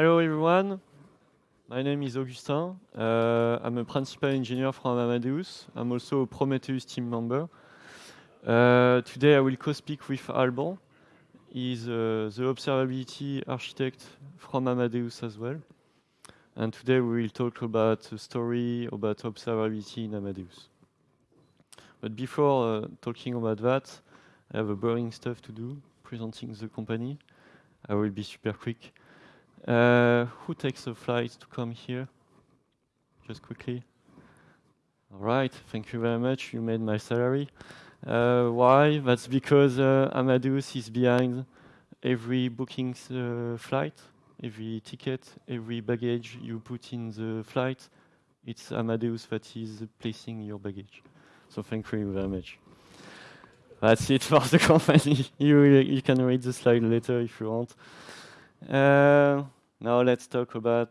Hello everyone. My name is Augustin. Uh, I'm a principal engineer from Amadeus. I'm also a Prometheus team member. Uh, today I will co-speak with Alban. He's uh, the observability architect from Amadeus as well. And today we will talk about a story about observability in Amadeus. But before uh, talking about that, I have a boring stuff to do, presenting the company. I will be super quick. Uh, who takes the flight to come here? Just quickly. All right, thank you very much. You made my salary. Uh, why? That's because uh, Amadeus is behind every booking uh, flight, every ticket, every baggage you put in the flight. It's Amadeus that is placing your baggage. So thank you very much. That's it for the company. you, you can read the slide later if you want. Uh, now let's talk about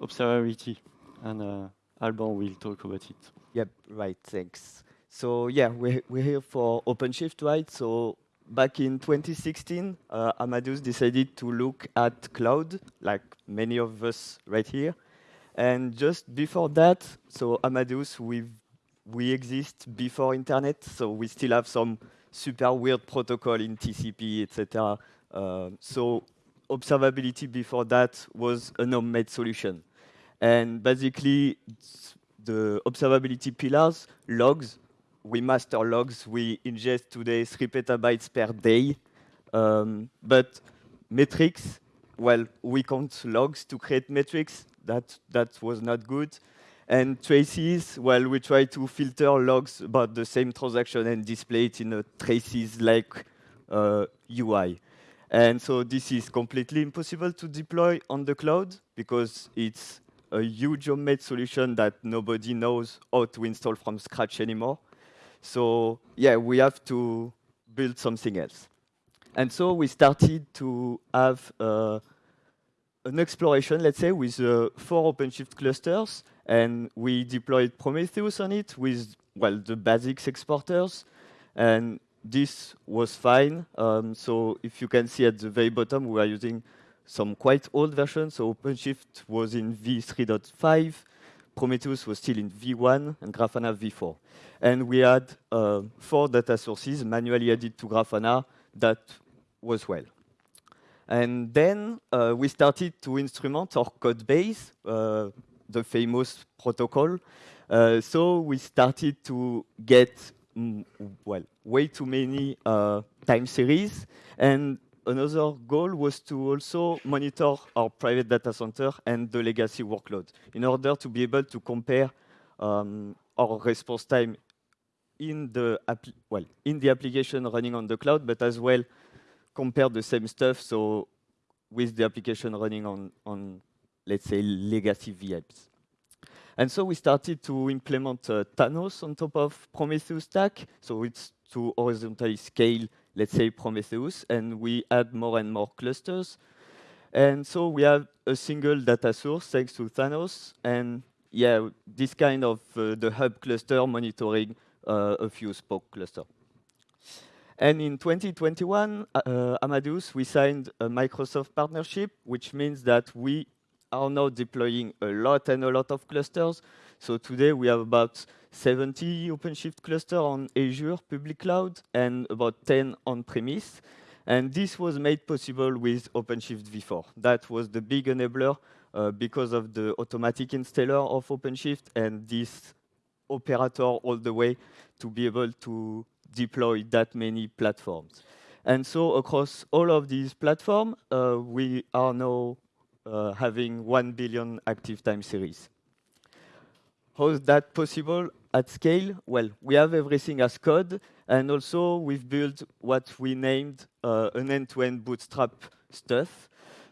observability, and uh, Alban will talk about it. Yep, right, thanks. So yeah, we're, we're here for OpenShift, right? So back in 2016, uh, Amadeus decided to look at cloud, like many of us right here. And just before that, so Amadeus, we we exist before internet, so we still have some super weird protocol in TCP, etc. Uh, so observability before that was a homemade solution. And basically, the observability pillars, logs, we master logs, we ingest today three petabytes per day. Um, but metrics, well, we count logs to create metrics. That, that was not good. And traces, well, we try to filter logs about the same transaction and display it in a traces-like uh, UI. And so this is completely impossible to deploy on the cloud because it's a huge homemade solution that nobody knows how to install from scratch anymore. So yeah, we have to build something else. And so we started to have uh, an exploration, let's say, with uh, four OpenShift clusters, and we deployed Prometheus on it with, well, the basics exporters, and this was fine. Um, so if you can see at the very bottom, we are using some quite old versions. So OpenShift was in v3.5, Prometheus was still in v1, and Grafana v4. And we had uh, four data sources manually added to Grafana that was well. And then uh, we started to instrument our code base, uh, the famous protocol. Uh, so we started to get well, way too many uh, time series. And another goal was to also monitor our private data center and the legacy workload in order to be able to compare um, our response time in the well in the application running on the cloud, but as well compare the same stuff. So with the application running on on let's say legacy VMs. And so we started to implement uh, Thanos on top of Prometheus stack. So it's to horizontally scale, let's say, Prometheus, and we add more and more clusters. And so we have a single data source thanks to Thanos, and yeah, this kind of uh, the hub cluster monitoring uh, a few spoke cluster. And in 2021, uh, Amadeus, we signed a Microsoft partnership, which means that we are now deploying a lot and a lot of clusters. So today we have about 70 OpenShift clusters on Azure public cloud and about 10 on-premise. And this was made possible with OpenShift v4. That was the big enabler uh, because of the automatic installer of OpenShift and this operator all the way to be able to deploy that many platforms. And so across all of these platforms, uh, we are now having 1 billion active time series. How is that possible at scale? Well, we have everything as code, and also we've built what we named uh, an end-to-end -end bootstrap stuff.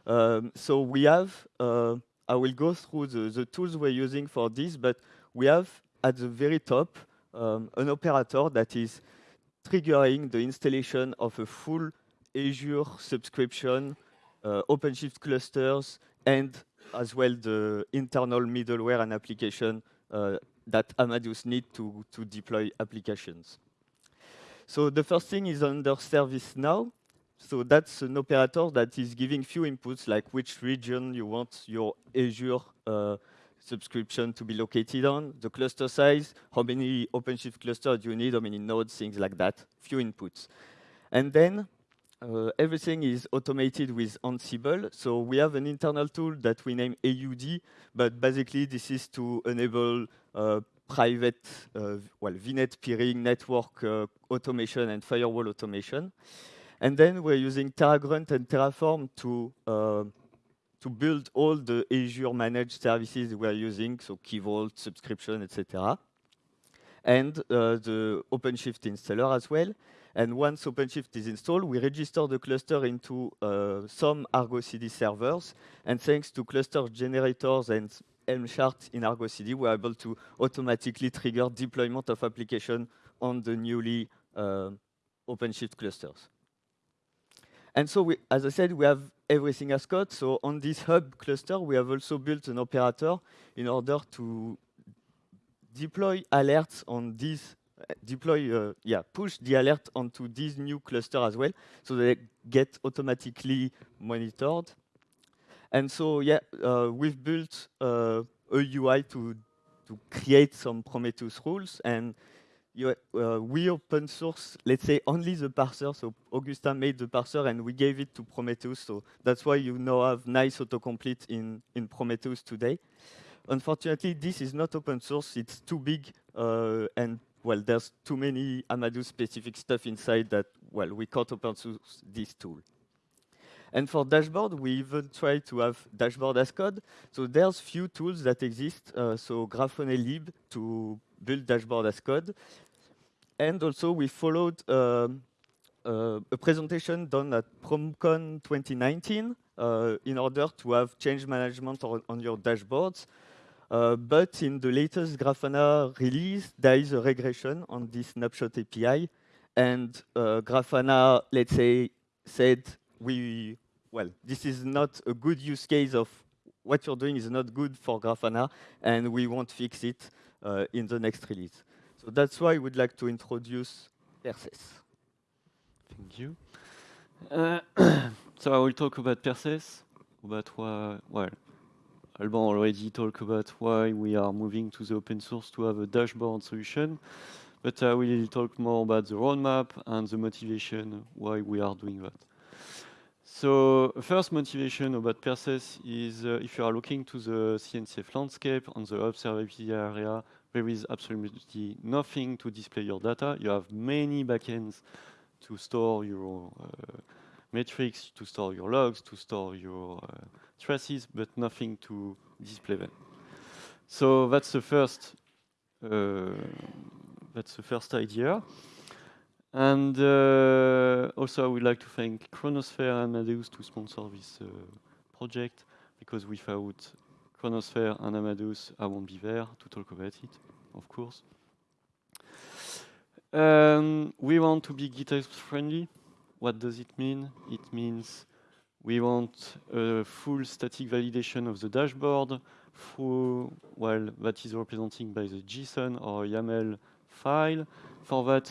Um, so we have, uh, I will go through the, the, tools we're using for this, but we have at the very top um, an operator that is triggering the installation of a full Azure subscription uh, OpenShift clusters, and as well the internal middleware and application uh, that Amadeus need to, to deploy applications. So the first thing is under ServiceNow. so that's an operator that is giving few inputs, like which region you want your Azure uh, subscription to be located on, the cluster size, how many OpenShift clusters you need, how many nodes, things like that, few inputs. And then uh, everything is automated with Ansible. So we have an internal tool that we name AUD, but basically this is to enable uh, private, uh, well, VNet peering, network uh, automation, and firewall automation. And then we're using Terragrunt and Terraform to uh, to build all the Azure managed services we're using, so Key Vault, subscription, etc. And uh, the OpenShift installer as well. And once OpenShift is installed, we register the cluster into uh, some Argo CD servers. And thanks to cluster generators and Helm chart in Argo CD, we're able to automatically trigger deployment of application on the newly uh, OpenShift clusters. And so, we, as I said, we have everything as code. So on this hub cluster, we have also built an operator in order to deploy alerts on these deploy, uh, yeah, push the alert onto this new cluster as well, so they get automatically monitored. And so, yeah, uh, we've built uh, a UI to to create some Prometheus rules, and you, uh, we open source, let's say, only the parser. So Augustin made the parser, and we gave it to Prometheus. So that's why you now have nice autocomplete in in Prometheus today. Unfortunately, this is not open source. It's too big uh, and well, there's too many Amadeus specific stuff inside that, well, we can't open source this tool. And for dashboard, we even try to have dashboard as code. So there's few tools that exist. Uh, so Grafana lib to build dashboard as code. And also we followed um, uh, a presentation done at PromCon 2019 uh, in order to have change management on, on your dashboards. Uh, but in the latest Grafana release, there is a regression on this snapshot API. And uh, Grafana, let's say, said, we, well, this is not a good use case of what you're doing is not good for Grafana, and we won't fix it uh, in the next release. So that's why we would like to introduce Perses. Thank you. Uh, so I will talk about Perses, about well, Alban already talked about why we are moving to the open source to have a dashboard solution, but I will talk more about the roadmap and the motivation why we are doing that. So first motivation about Perses is uh, if you are looking to the CNCF landscape on the observability area, there is absolutely nothing to display your data. You have many backends to store your uh, metrics, to store your logs, to store your uh, traces, but nothing to display them. So that's the first. Uh, that's the first idea. And uh, also, I would like to thank Chronosphere and Amadeus to sponsor this uh, project, because without Chronosphere and Amadeus, I won't be there to talk about it, of course. Um, we want to be GitOps friendly. What does it mean? It means we want a full static validation of the dashboard through, well, that is represented by the JSON or YAML file. For that,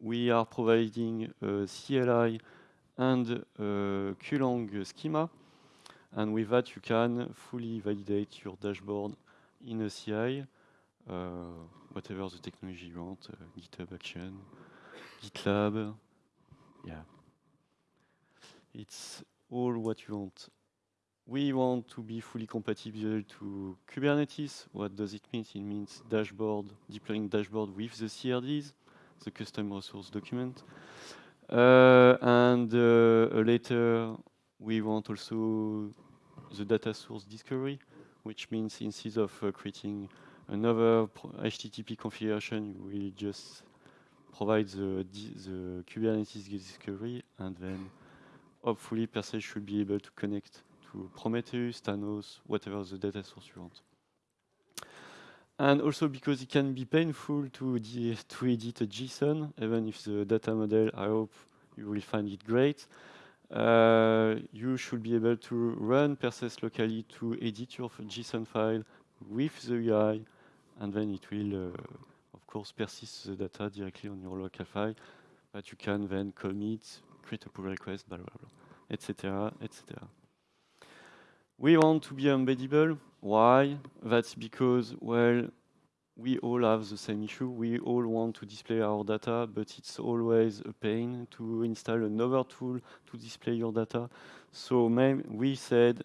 we are providing a CLI and a CueLang schema. And with that, you can fully validate your dashboard in a CI, uh, whatever the technology you want, uh, GitHub Action, GitLab, yeah. It's all what you want. We want to be fully compatible to Kubernetes. What does it mean? It means dashboard, deploying dashboard with the CRDs, the custom resource document. Uh, and uh, later, we want also the data source discovery, which means instead of uh, creating another HTTP configuration, we'll just provide the, the Kubernetes discovery and then hopefully Perses should be able to connect to Prometheus, Thanos, whatever the data source you want. And also because it can be painful to, to edit a JSON, even if the data model, I hope you will find it great. Uh, you should be able to run Perses locally to edit your JSON file with the UI, and then it will, uh, course, persist the data directly on your local file, but you can then commit create a pull request, blah, blah, blah, etc., etc. We want to be embeddable. Why? That's because, well, we all have the same issue. We all want to display our data, but it's always a pain to install another tool to display your data. So we said,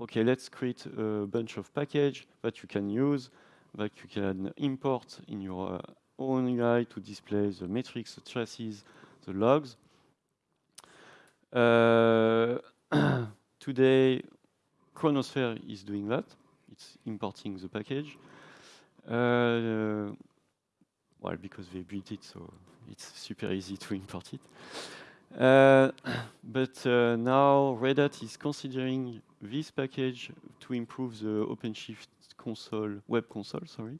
okay, let's create a bunch of package that you can use, that you can import in your uh, own UI to display the metrics, the traces, the logs. Uh, today, Chronosphere is doing that. It's importing the package. Uh, well, because they built it, so it's super easy to import it. Uh, but uh, now Red Hat is considering this package to improve the OpenShift console, web console, sorry.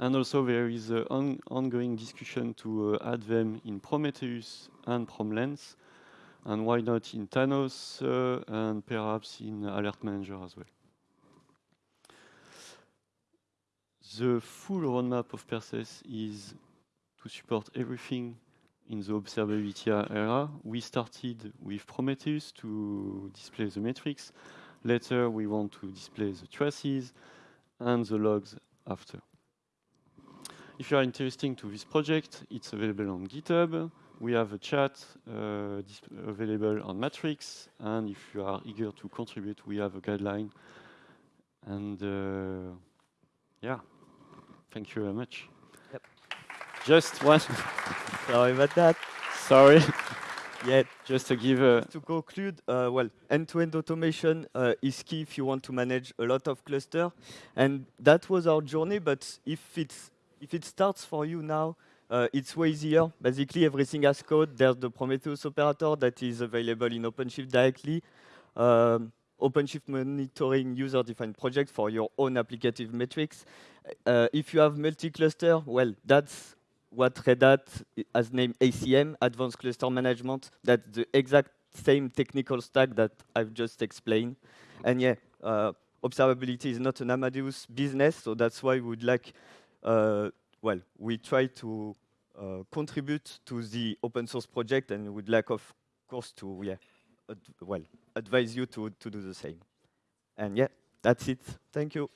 And also there is an on ongoing discussion to uh, add them in Prometheus and PromLens, and why not in Thanos uh, and perhaps in Alert Manager as well. The full roadmap of Perses is to support everything in the observability era. We started with Prometheus to display the metrics. Later, we want to display the traces and the logs after. If you are interested to this project, it's available on GitHub. We have a chat uh, available on Matrix. And if you are eager to contribute, we have a guideline. And uh, yeah. Thank you very much. Yep. Just one. Sorry about that. Sorry. Yeah. Just to give. To conclude, uh, well, end-to-end -end automation uh, is key if you want to manage a lot of cluster. And that was our journey, but if, it's, if it starts for you now, uh, it's way easier. Basically, everything has code. There's the Prometheus operator that is available in OpenShift directly. Um, OpenShift monitoring user-defined project for your own applicative metrics. Uh, if you have multi-cluster, well, that's what Red Hat has named ACM, Advanced Cluster Management. That's the exact same technical stack that I've just explained. And yeah, uh, observability is not an Amadeus business, so that's why we would like, uh, well, we try to uh, contribute to the open source project and would like, of course, to, yeah, well, advise you to, to do the same. And yeah, that's it. Thank you.